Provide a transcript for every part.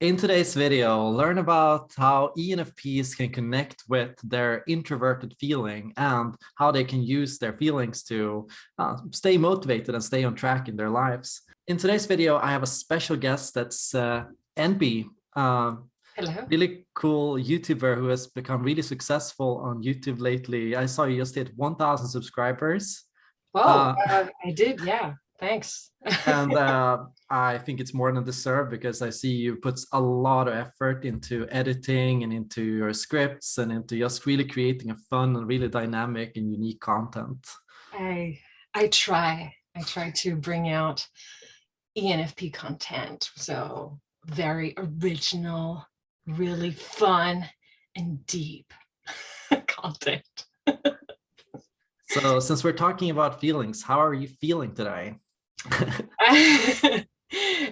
In today's video, learn about how ENFPs can connect with their introverted feeling and how they can use their feelings to uh, stay motivated and stay on track in their lives. In today's video, I have a special guest that's uh, NB, uh, Hello. really cool YouTuber who has become really successful on YouTube lately. I saw you just hit 1,000 subscribers. Well, uh, I did, yeah. Thanks. and uh, I think it's more than deserved because I see you put a lot of effort into editing and into your scripts and into just really creating a fun and really dynamic and unique content. I I try. I try to bring out ENFP content. So very original, really fun and deep content. so since we're talking about feelings, how are you feeling today?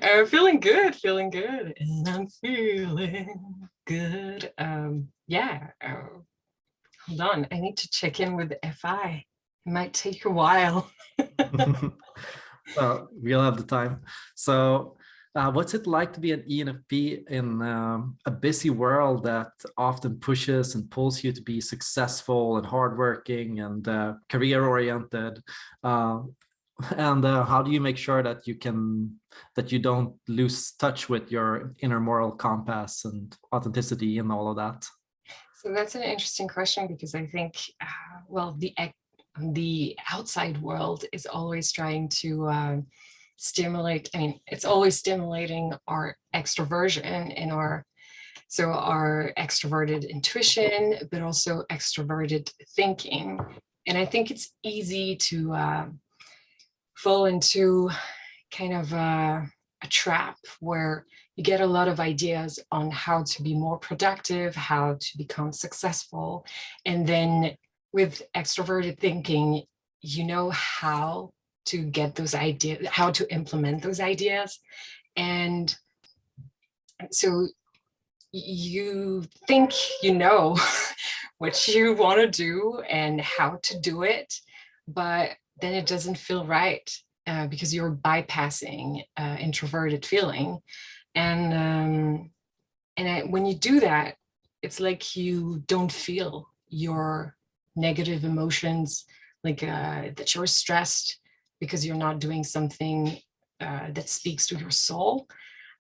I'm feeling good, feeling good, and I'm feeling good. Um, yeah. Uh, hold on, I need to check in with FI. It might take a while. well, we'll have the time. So, uh, what's it like to be an ENFP in um, a busy world that often pushes and pulls you to be successful and hardworking and uh, career oriented? Uh, and uh, how do you make sure that you can that you don't lose touch with your inner moral compass and authenticity and all of that? So that's an interesting question because i think uh, well the the outside world is always trying to uh, stimulate i mean it's always stimulating our extroversion and our so our extroverted intuition but also extroverted thinking. And i think it's easy to uh, fall into kind of a, a trap where you get a lot of ideas on how to be more productive, how to become successful. And then with extroverted thinking, you know how to get those ideas, how to implement those ideas. And so you think you know what you want to do and how to do it, but then it doesn't feel right uh, because you're bypassing uh, introverted feeling. And, um, and I, when you do that, it's like you don't feel your negative emotions, like uh, that you're stressed because you're not doing something uh, that speaks to your soul.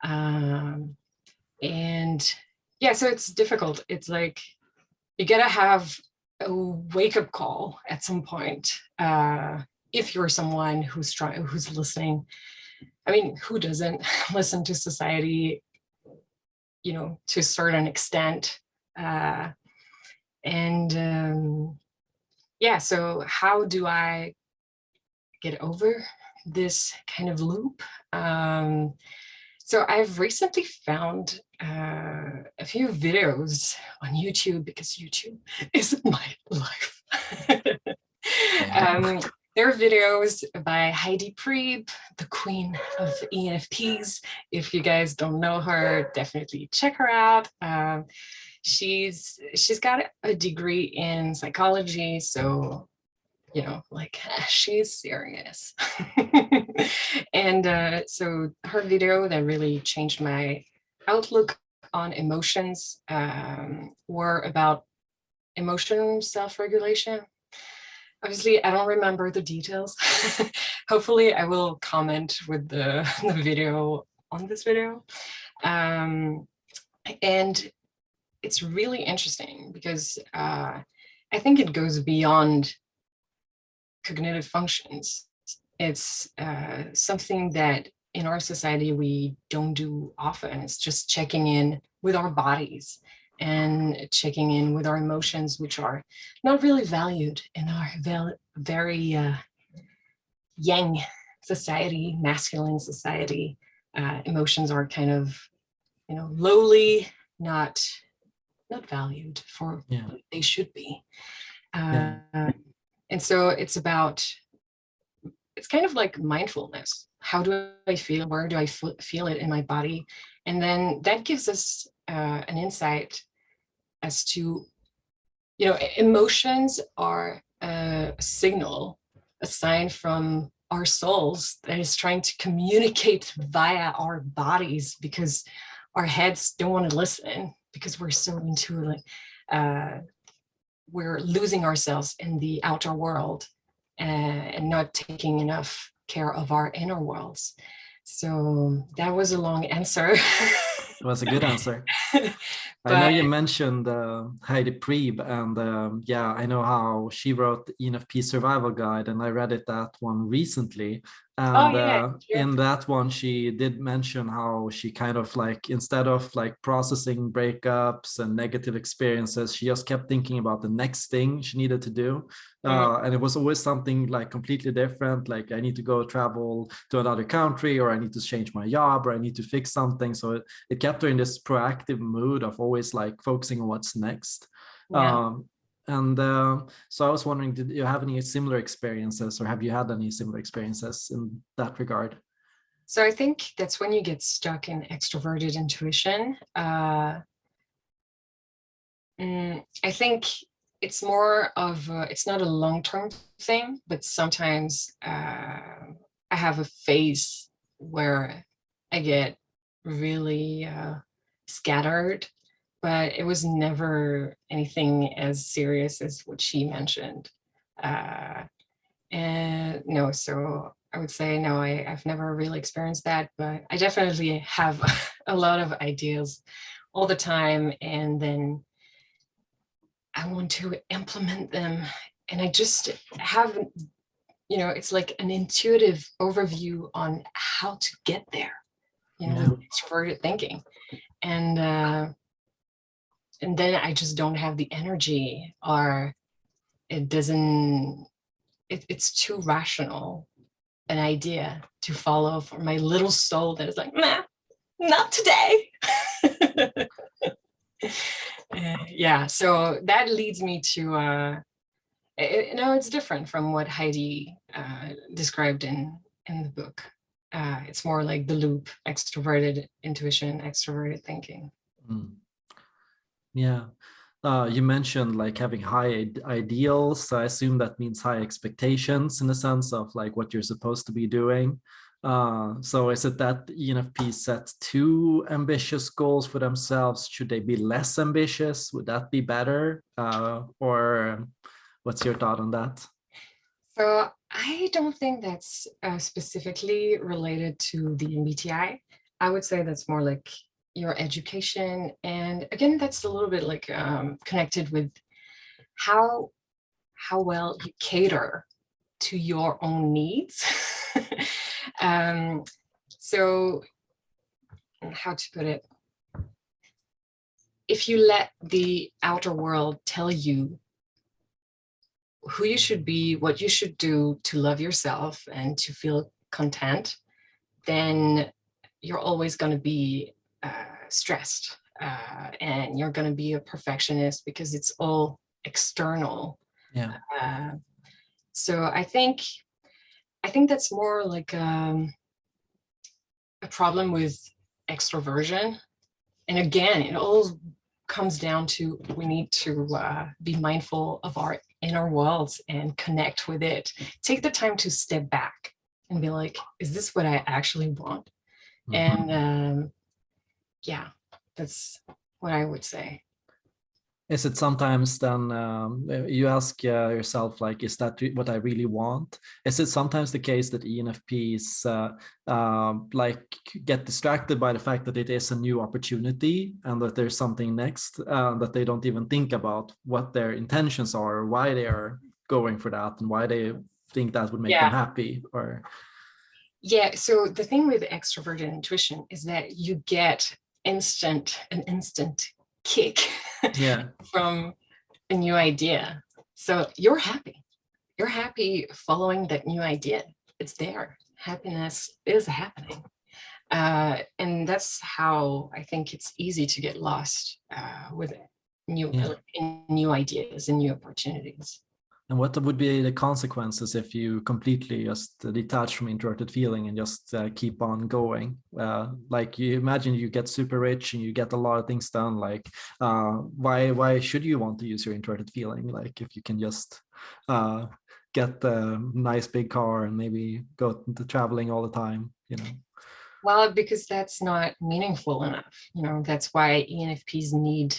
Um, and yeah, so it's difficult. It's like you gotta have a wake up call at some point. Uh, if you're someone who's trying, who's listening, I mean, who doesn't listen to society, you know, to a certain extent. Uh, and um, yeah, so how do I get over this kind of loop? Um, so I've recently found uh, a few videos on YouTube because YouTube is my life. um, there are videos by Heidi Priebe, the queen of ENFPs. If you guys don't know her, definitely check her out. Um, she's she's got a degree in psychology, so you know, like she's serious. and uh, so her video that really changed my outlook on emotions um, were about emotion self-regulation. Obviously, I don't remember the details. Hopefully, I will comment with the, the video on this video. Um, and it's really interesting because uh, I think it goes beyond cognitive functions. It's uh, something that in our society we don't do often. It's just checking in with our bodies and checking in with our emotions, which are not really valued in our very uh, yang society, masculine society. Uh, emotions are kind of, you know, lowly, not not valued for yeah. what they should be. Uh, yeah. And so it's about, it's kind of like mindfulness. How do I feel? Where do I feel it in my body? And then that gives us uh, an insight as to, you know, emotions are a signal, a sign from our souls that is trying to communicate via our bodies because our heads don't want to listen because we're so into like uh, we're losing ourselves in the outer world and, and not taking enough care of our inner worlds. So that was a long answer. it was a good answer. I know you mentioned uh, Heidi Priebe, and um, yeah, I know how she wrote the ENFP survival guide, and I read it that one recently. Oh, and oh, yeah, uh, in that one, she did mention how she kind of like, instead of like processing breakups and negative experiences, she just kept thinking about the next thing she needed to do. Mm. Uh, and it was always something like completely different. Like I need to go travel to another country, or I need to change my job, or I need to fix something. So it, it kept her in this proactive mood of always like focusing on what's next. Yeah. Um, and uh, so I was wondering, did you have any similar experiences or have you had any similar experiences in that regard? So I think that's when you get stuck in extroverted intuition. Uh, mm, I think it's more of, a, it's not a long-term thing, but sometimes uh, I have a phase where I get really uh, scattered but it was never anything as serious as what she mentioned. Uh, and no, so I would say no, I, I've never really experienced that, but I definitely have a lot of ideas all the time. And then I want to implement them. And I just have, you know, it's like an intuitive overview on how to get there, you know, yeah. extroverted thinking. And uh, and then I just don't have the energy or it doesn't, it, it's too rational an idea to follow for my little soul that is like, nah, not today. yeah, so that leads me to, uh, it, no, it's different from what Heidi uh, described in, in the book. Uh, it's more like the loop, extroverted intuition, extroverted thinking. Mm. Yeah. Uh, you mentioned like having high ideals. I assume that means high expectations in the sense of like what you're supposed to be doing. Uh, so is it that ENFP sets too ambitious goals for themselves? Should they be less ambitious? Would that be better? Uh, or what's your thought on that? So I don't think that's uh, specifically related to the MBTI. I would say that's more like your education. And again, that's a little bit like um, connected with how, how well you cater to your own needs. um, so how to put it, if you let the outer world tell you who you should be, what you should do to love yourself and to feel content, then you're always going to be stressed uh, and you're going to be a perfectionist because it's all external. Yeah. Uh, so I think, I think that's more like um, a problem with extroversion. And again, it all comes down to we need to uh, be mindful of our inner worlds and connect with it. Take the time to step back and be like, is this what I actually want? Mm -hmm. And um, yeah, that's what I would say. Is it sometimes then um, you ask uh, yourself, like, is that what I really want? Is it sometimes the case that ENFPs uh, uh, like get distracted by the fact that it is a new opportunity and that there's something next uh, that they don't even think about what their intentions are, or why they are going for that and why they think that would make yeah. them happy or yeah so the thing with extroverted intuition is that you get instant, an instant kick yeah. from a new idea. So you're happy. You're happy following that new idea. It's there. Happiness is happening. Uh, and that's how I think it's easy to get lost uh, with new, yeah. new ideas and new opportunities. And what would be the consequences if you completely just detach from introverted feeling and just uh, keep on going? Uh, like you imagine you get super rich and you get a lot of things done. Like uh, why why should you want to use your introverted feeling? Like if you can just uh, get the nice big car and maybe go to traveling all the time, you know? Well, because that's not meaningful enough. You know, that's why ENFPs need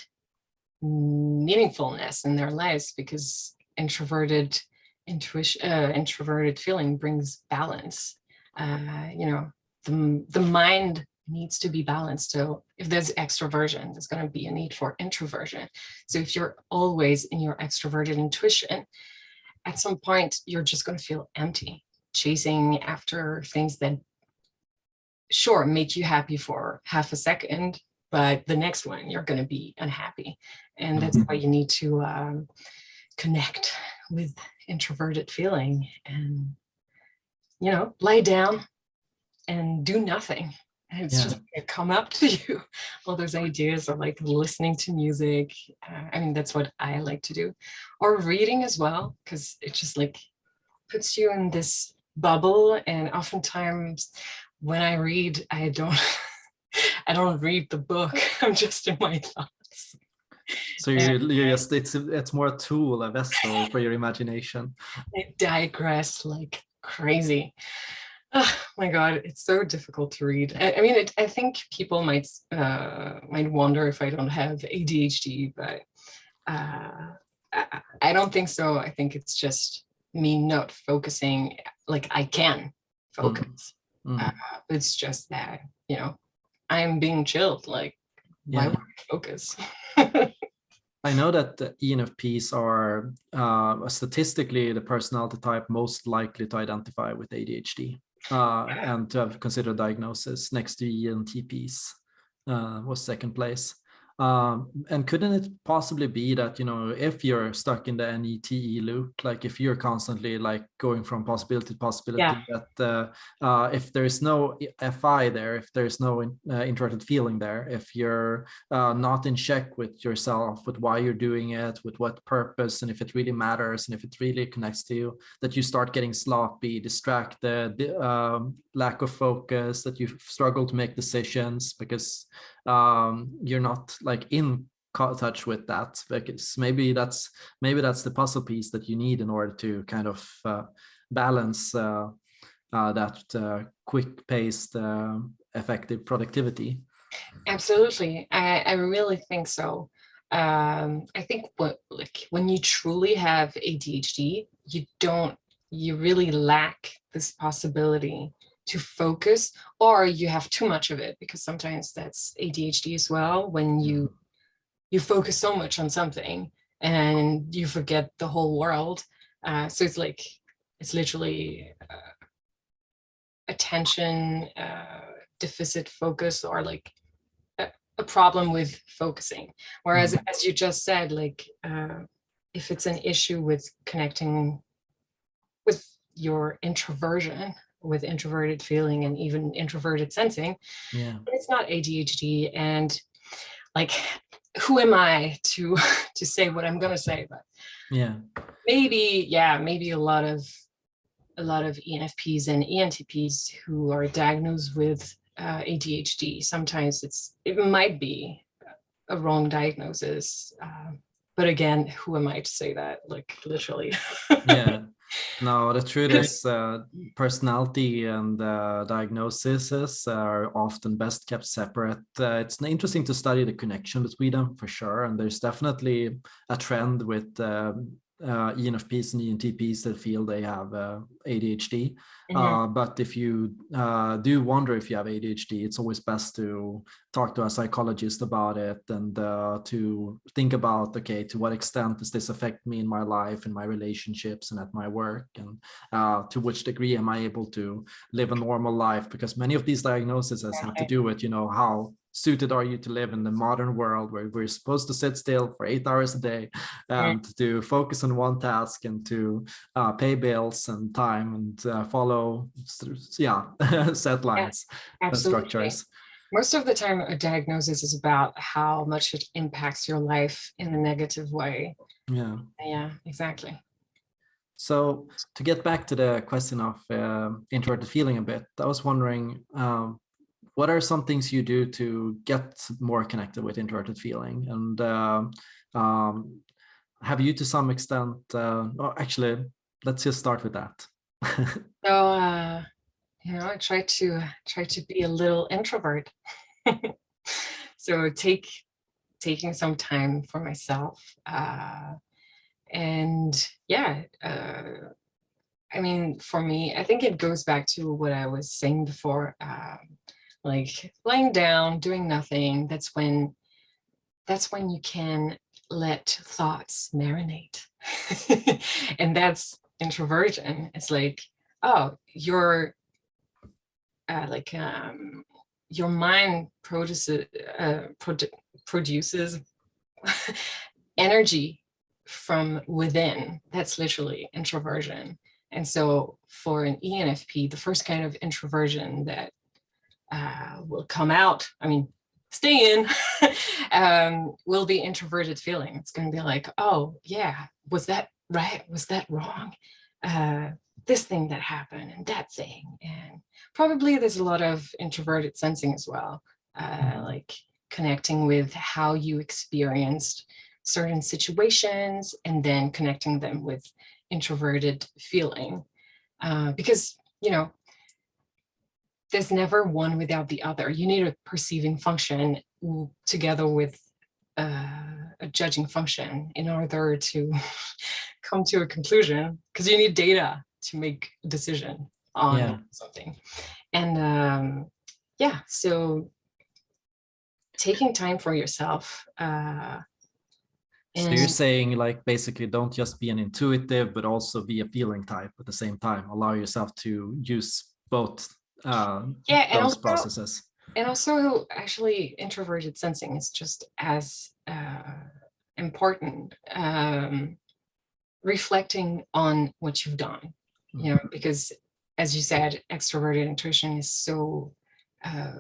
meaningfulness in their lives because introverted intuition, uh, introverted feeling brings balance. Uh, you know, the, the mind needs to be balanced. So if there's extroversion, there's going to be a need for introversion. So if you're always in your extroverted intuition, at some point, you're just going to feel empty, chasing after things that sure make you happy for half a second, but the next one you're going to be unhappy. And that's mm-hmm. why you need to um, connect with introverted feeling and, you know, lay down and do nothing. And it's yeah. just gonna come up to you. All those ideas of like listening to music. Uh, I mean, that's what I like to do. Or reading as well, because it just like puts you in this bubble. And oftentimes when I read, I don't, I don't read the book. I'm just in my thoughts. So you, you just it's it's more a tool, a vessel for your imagination. I digress like crazy. Oh my God, it's so difficult to read. I, I mean, it, I think people might uh, might wonder if I don't have ADHD, but uh, I, I don't think so. I think it's just me not focusing like I can focus. Mm. Mm. Uh, it's just that, you know, I'm being chilled. Like, yeah. why would I focus? I know that ENFPs are uh, statistically the personality type most likely to identify with ADHD uh, and to have considered diagnosis next to ENTPs uh, was second place. Um, and couldn't it possibly be that, you know, if you're stuck in the NETE loop, like if you're constantly like going from possibility to possibility, yeah. that uh, uh, if there's no FI there, if there's no in, uh, feeling there, if you're uh, not in check with yourself, with why you're doing it, with what purpose, and if it really matters, and if it really connects to you, that you start getting sloppy, distracted, um, lack of focus, that you struggle to make decisions because um, you're not like in touch with that because maybe that's maybe that's the puzzle piece that you need in order to kind of uh, balance uh, uh, that uh, quick paced uh, effective productivity. Absolutely. I, I really think so. Um, i think what like when you truly have adhd you don't you really lack this possibility to focus or you have too much of it because sometimes that's ADHD as well when you mm-hmm. you focus so much on something and you forget the whole world uh, so it's like it's literally uh, attention uh, deficit focus or like a, a, problem with focusing whereas mm -hmm. as you just said like uh, if it's an issue with connecting with your introversion with introverted feeling and even introverted sensing. Yeah. It's not ADHD and like who am I to to say what I'm gonna say, but yeah. Maybe, yeah, maybe a lot of a lot of ENFPs and ENTPs who are diagnosed with uh, ADHD. Sometimes it's it might be a wrong diagnosis. Uh, but again, who am I to say that? Like literally. yeah, no, the truth is uh, personality and uh, diagnoses are often best kept separate. Uh, it's interesting to study the connection between them for sure. And there's definitely a trend with um, uh, ENFPs and ENTPs that feel they have uh, ADHD. Mm -hmm. but if you uh, do wonder if you have ADHD, it's always best to talk to a psychologist about it and uh, to think about, okay, to what extent does this affect me in my life, in my relationships and at my work? And uh, to which degree am I able to live a normal life? Because many of these diagnoses have to do with, you know, how suited are you to live in the modern world where we're supposed to sit still for eight hours a day and to focus on one task and to uh, pay bills and time and uh, follow yeah set lines yeah, and structures. Most of the time a diagnosis is about how much it impacts your life in a negative way. Yeah. Yeah exactly. So to get back to the question of uh, introverted feeling a bit i was wondering um, what are some things you do to get more connected with introverted feeling and uh, um, have you to some extent uh, oh, actually let's just start with that so uh, you know, I try to try to be a little introvert. so take taking some time for myself. Uh, and yeah, uh, I mean, for me, I think it goes back to what I was saying before, um, like laying down, doing nothing. That's when, that's when you can let thoughts marinate. and that's introversion. It's like, oh, you're uh, like um, your mind produces uh, produ produces energy from within. That's literally introversion. And so for an ENFP, the first kind of introversion that uh, will come out, I mean, stay in, um, will be introverted feeling. It's going to be like, oh, yeah, was that right? Was that wrong? Uh, this thing that happened and that thing. And probably there's a lot of introverted sensing as well, uh, mm-hmm. like connecting with how you experienced certain situations and then connecting them with introverted feeling. Uh, because, you know, there's never one without the other. You need a perceiving function together with uh, a judging function in order to come to a conclusion because you need data to make a decision on yeah. something. And um, yeah, so taking time for yourself. Uh, so you're saying like basically don't just be an intuitive, but also be a feeling type at the same time. Allow yourself to use both uh, yeah, those also, processes. And also actually introverted sensing is just as uh, important. Um, reflecting on what you've done you know, because as you said, extroverted intuition is so uh,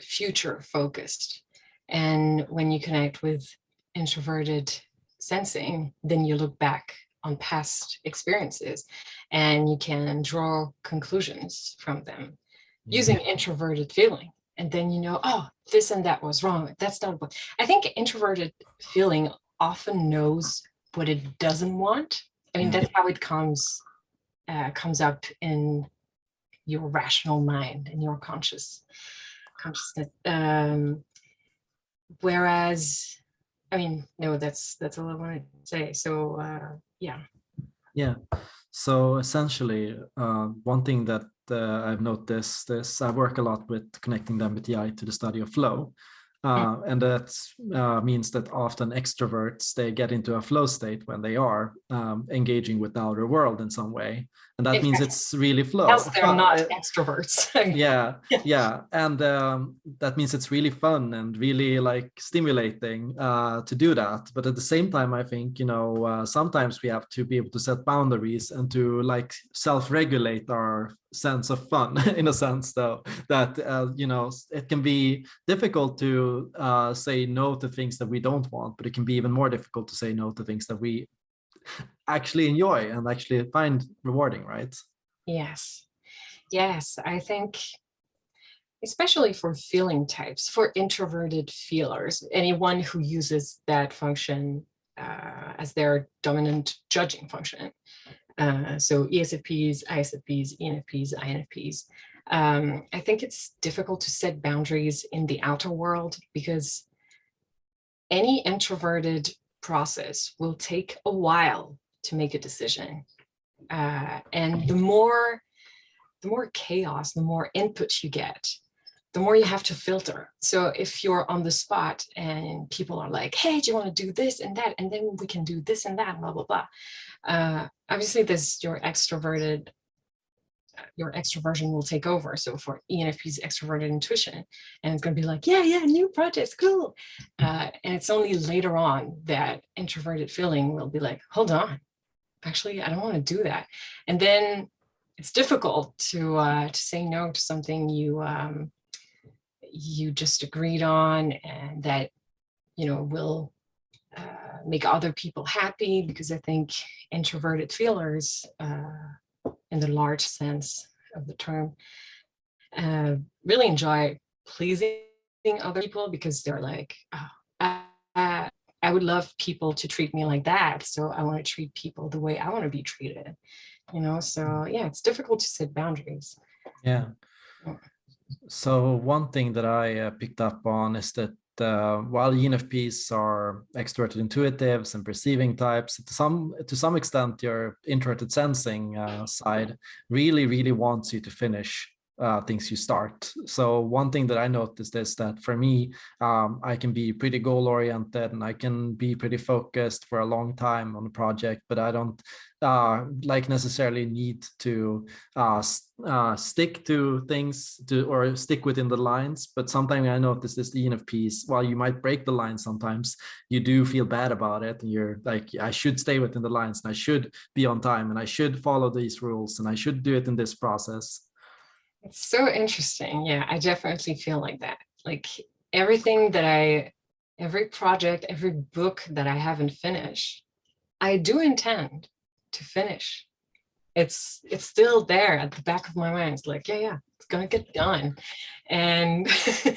future focused. And when you connect with introverted sensing, then you look back on past experiences and you can draw conclusions from them using introverted feeling. And then you know, oh, this and that was wrong. That's not what I think introverted feeling often knows what it doesn't want. I mean, that's how it comes uh, comes up in your rational mind and your conscious consciousness. Um, whereas, I mean, no, that's that's all I want to say. So uh, yeah. Yeah. So essentially, uh, one thing that uh, I've noticed this. I work a lot with connecting the MBTI to the study of flow. Uh, and that uh, means that often extroverts, they get into a flow state when they are um, engaging with the outer world in some way. And that means it's really flow. Else they're not extroverts. yeah, yeah. And um, that means it's really fun and really like stimulating uh, to do that. But at the same time, I think, you know, uh, sometimes we have to be able to set boundaries and to like self-regulate our sense of fun in a sense though that uh, you know it can be difficult to uh, say no to things that we don't want but it can be even more difficult to say no to things that we actually enjoy and actually find rewarding right yes yes i think especially for feeling types for introverted feelers anyone who uses that function uh, as their dominant judging function uh, so ESFPs, ISFPs, ENFPs, INFPs. Um, I think it's difficult to set boundaries in the outer world because any introverted process will take a while to make a decision. Uh, and the more, the more chaos, the more input you get, the more you have to filter. So if you're on the spot and people are like, hey, do you want to do this and that? And then we can do this and that, blah, blah, blah. Uh, obviously, this your extroverted, your extroversion will take over. So for ENFP's extroverted intuition, and it's going to be like, yeah, yeah, new projects, cool. Uh, and it's only later on that introverted feeling will be like, hold on, actually, I don't want to do that. And then it's difficult to uh, to say no to something you um, you just agreed on and that you know will uh, make other people happy because I think introverted feelers uh, in the large sense of the term uh, really enjoy pleasing other people because they're like, oh, I, I would love people to treat me like that. So I want to treat people the way I want to be treated, you know? So yeah, it's difficult to set boundaries. Yeah. So one thing that I uh, picked up on is that uh, while ENFPs are extroverted intuitives and perceiving types, to some to some extent, your introverted sensing uh, side really, really wants you to finish uh, things you start. So one thing that I noticed is that for me, um, I can be pretty goal oriented and I can be pretty focused for a long time on a project, but I don't uh, like necessarily need to uh, uh, stick to things to or stick within the lines. But sometimes I notice this ENFPs, while you might break the line sometimes, you do feel bad about it. And you're like, I should stay within the lines and I should be on time and I should follow these rules and I should do it in this process. It's so interesting. Yeah, I definitely feel like that. Like everything that I, every project, every book that I haven't finished, I do intend to finish. It's it's still there at the back of my mind. It's like, yeah, yeah, it's gonna get done. And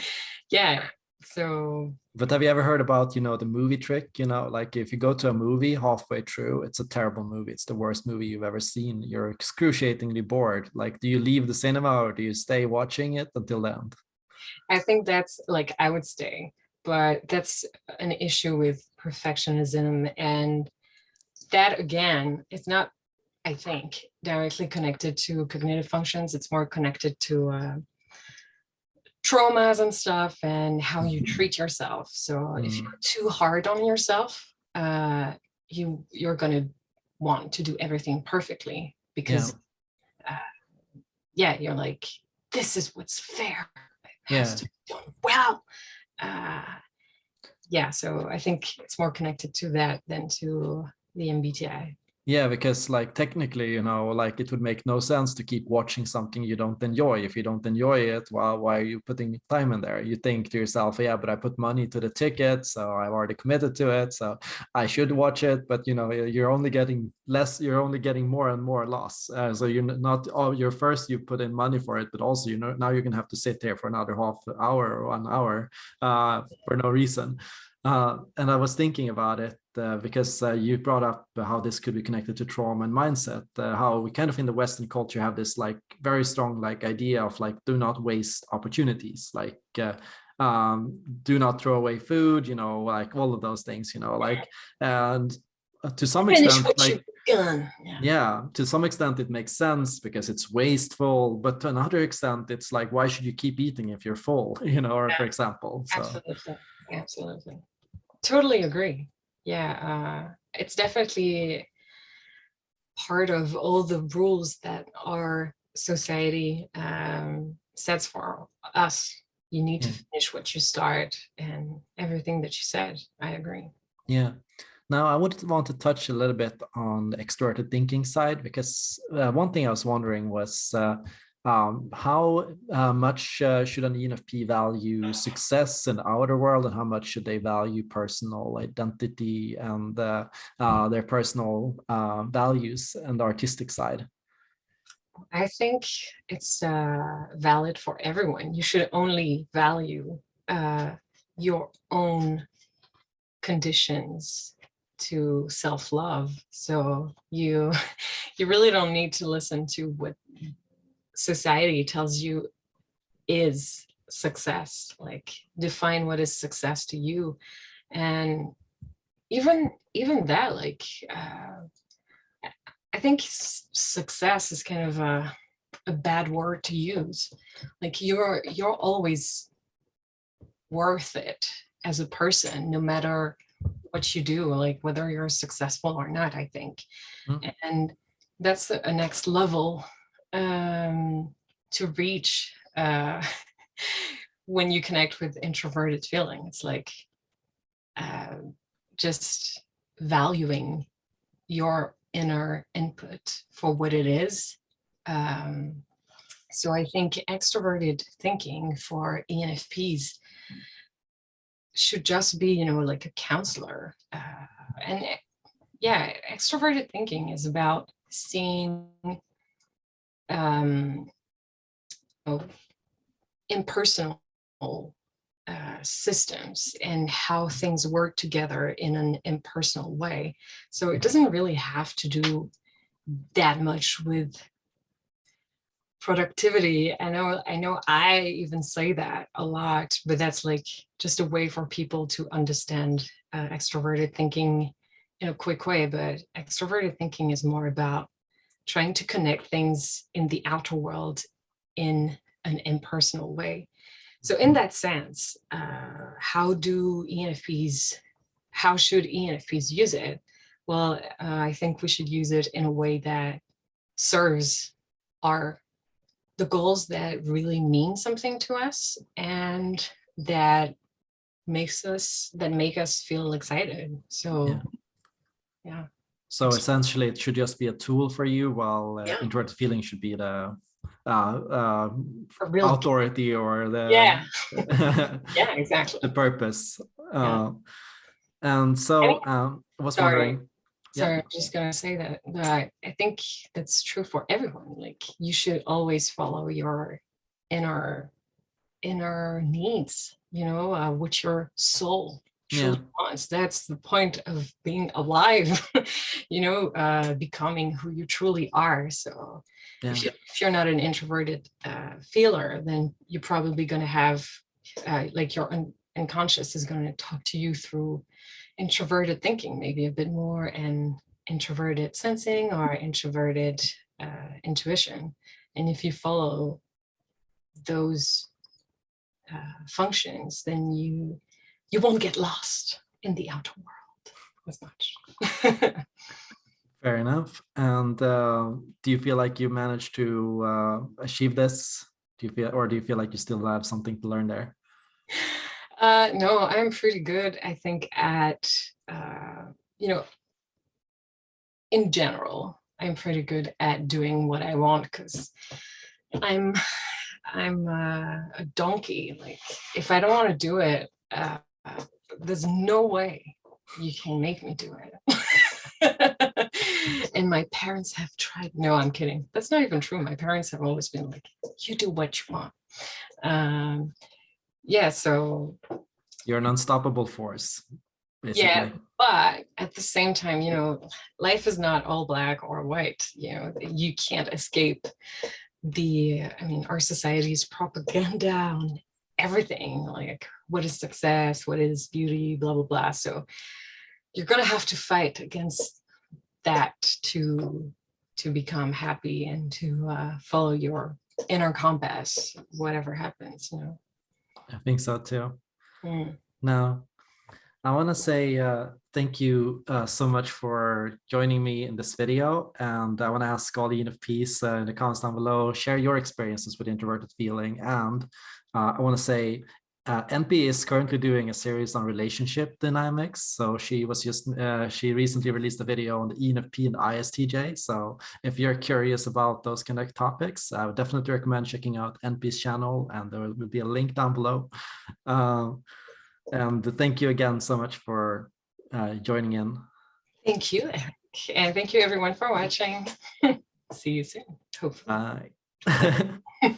yeah, so but have you ever heard about you know the movie trick you know? Like if you go to a movie halfway through it's a terrible movie. It's the worst movie you've ever seen. You're excruciatingly bored. Like do you leave the cinema or do you stay watching it until the end? I think that's like i would stay but that's an issue with perfectionism. And that again it's not i think directly connected to cognitive functions. It's more connected to uh, traumas and stuff and how you Mhm. treat yourself. So if Mm. you're too hard on yourself, uh, you you're gonna want to do everything perfectly because uh, yeah, you're like, this is what's fair. It has Yeah. to be done well. Uh, yeah, so I think it's more connected to that than to the MBTI. Yeah, because like technically, you know, like it would make no sense to keep watching something you don't enjoy. If you don't enjoy it, well, why are you putting time in there? You think to yourself, yeah, but I put money to the ticket, so I've already committed to it, so I should watch it. But you know, you're only getting less, you're only getting more and more loss. Uh, so you're not, oh, you're first you put in money for it, but also you know now you're gonna have to sit there for another half hour or one hour uh, for no reason. Uh, and I was thinking about it uh, because uh, you brought up how this could be connected to trauma and mindset, uh, how we kind of in the Western culture have this like very strong like idea of like do not waste opportunities, like uh, um, do not throw away food, you know, like all of those things, you know, like and to some extent, like. Yeah. yeah to some extent it makes sense because it's wasteful but to another extent it's like why should you keep eating if you're full you know or for example so Absolutely, absolutely. Totally agree. Yeah, uh, it's definitely part of all the rules that our society um, sets for us. You need to finish what you start and everything that you said. I agree. Yeah. Now I would want to touch a little bit on the extroverted thinking side because uh, one thing I was wondering was uh, um, how uh, much uh, should an ENFP value success in the outer world and how much should they value personal identity and uh, uh, their personal uh, values and the artistic side? I think it's uh, valid for everyone. You should only value your own conditions to self-love. So you you really don't need to listen to what society tells you is success. Like define what is success to you, and even even that, like uh, I think success is kind of a a bad word to use. Like you're you're always worth it as a person, no matter what you do, like whether you're successful or not, I think. Mm. And that's a next level um, to reach uh, when you connect with introverted feeling. It's like uh, just valuing your inner input for what it is. Um, so I think extroverted thinking for ENFPs should just be, you know, like a counselor. Uh, and yeah, extroverted thinking is about seeing um, oh, impersonal uh, systems and how things work together in an impersonal way. So it doesn't really have to do that much with productivity. I know, I know I even say that a lot, but that's like just a way for people to understand uh, extroverted thinking in a quick way. But extroverted thinking is more about trying to connect things in the outer world in an impersonal way. So in that sense, uh, how do ENFPs, how should ENFPs use it? Well, uh, I think we should use it in a way that serves our the goals that really mean something to us and that makes us that make us feel excited. So Yeah. yeah. So essentially, it should just be a tool for you, while uh, Yeah. introverted feeling should be the uh, uh, real. authority or the Yeah. Yeah, exactly. the purpose. Yeah. Uh, and so um, I was Sorry. wondering, Yeah. Sorry, I'm just gonna say that, that I think that's true for everyone. Like you should always follow your inner inner needs, you know, uh, what your soul wants. That's the point of being alive, you know, uh, becoming who you truly are. So yeah, if, you, you're not an introverted uh, feeler, then you're probably going to have uh, like your un unconscious is going to talk to you through introverted thinking, maybe a bit more and introverted sensing or introverted uh, intuition. And if you follow those uh, functions, then you you won't get lost in the outer world as much. fair enough. And uh, do you feel like you managed to uh, achieve this? Do you feel, or do you feel like you still have something to learn there? Uh, no, I'm pretty good, I think, at, uh, you know, in general, I'm pretty good at doing what I want because I'm, I'm uh, a donkey. Like, if I don't want to do it, uh, there's no way you can make me do it. and my parents have tried. No, I'm kidding. That's not even true. My parents have always been like, you do what you want. Um, yeah, so You're an unstoppable force. Basically. Yeah. but at the same time, you know, life is not all black or white, you know, you can't escape the, I mean, our society's propaganda on everything, like what is success, what is beauty, blah, blah, blah. So you're going to have to fight against that to, to become happy and to uh, follow your inner compass, whatever happens, you know. I think so too. Mm. Now, I want to say uh, thank you uh, so much for joining me in this video. And I want to ask all the ENFPs uh, in the comments down below, share your experiences with introverted feeling. And I want to say uh, NP is currently doing a series on relationship dynamics. So she was just, uh, she recently released a video on the ENFP and ISTJ. So if you're curious about those kind of topics, I would definitely recommend checking out NP's channel and there will be a link down below. Um, and thank you again so much for uh, joining in. Thank you, Eric. And thank you everyone for watching. See you soon, hopefully. Bye.